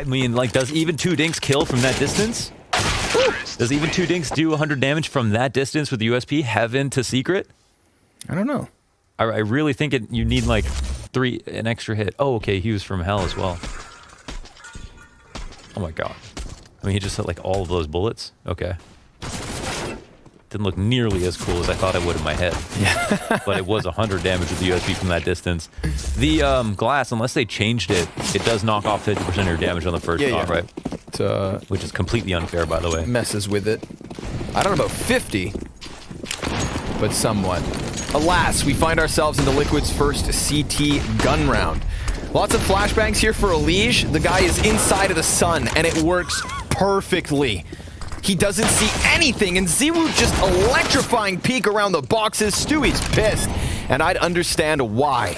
I mean, like, does even two dinks kill from that distance? Does even two dinks do 100 damage from that distance with the USP heaven to secret? I don't know. I, I really think it. You need like three an extra hit. Oh, okay, he was from hell as well. Oh my god. I mean, he just hit like all of those bullets. Okay. Didn't look nearly as cool as I thought it would in my head. Yeah. but it was 100 damage with the USP from that distance. The um, glass, unless they changed it, it does knock off 50% of your damage on the first Yeah, shot, yeah. right? It uh, Which is completely unfair, by the way. messes with it. I don't know about 50, but somewhat. Alas, we find ourselves in the Liquid's first CT gun round. Lots of flashbangs here for Elige. The guy is inside of the sun, and it works perfectly. He doesn't see anything, and ZywOo just electrifying peek around the boxes. Stewie's pissed, and I'd understand why.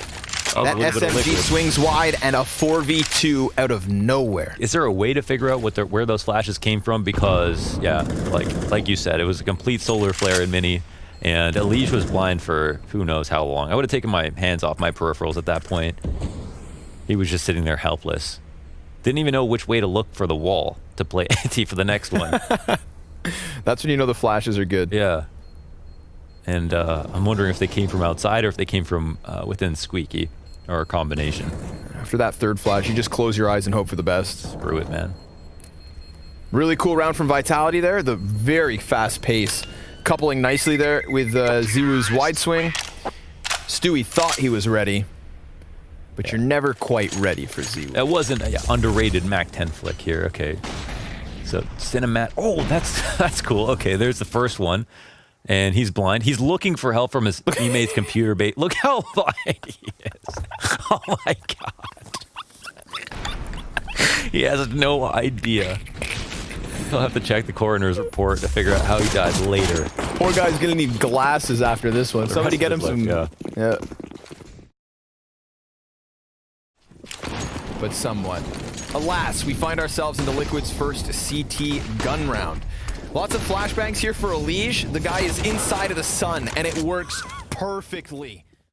Oh, that a little bit of SMG swings wide, and a 4v2 out of nowhere. Is there a way to figure out what the, where those flashes came from? Because yeah, like like you said, it was a complete solar flare in mini, and Elige was blind for who knows how long. I would have taken my hands off my peripherals at that point. He was just sitting there helpless. Didn't even know which way to look for the wall to play anti for the next one. That's when you know the flashes are good. yeah. And uh, I'm wondering if they came from outside or if they came from uh, within Squeaky, or a combination. After that third flash, you just close your eyes and hope for the best. Screw it, man. Really cool round from Vitality there. The very fast pace. Coupling nicely there with uh, wide swing. Stewie thought he was ready, but you're never quite ready for ZywOo. That wasn't an underrated Mac 10 flick here. Okay. So Cinemat. Oh, that's that's cool. Okay, there's the first one. And he's blind. He's looking for help from his teammate's computer bait. Look how blind he is. Oh my god. he has no idea. He'll have to check the coroner's report to figure out how he died later. Poor guy's gonna need glasses after this one. the Somebody get him his some. life, yeah. But somewhat. Alas, we find ourselves in the Liquid's first CT gun round. Lots of flashbangs here for Elige. The guy is inside of the sun, and it works perfectly.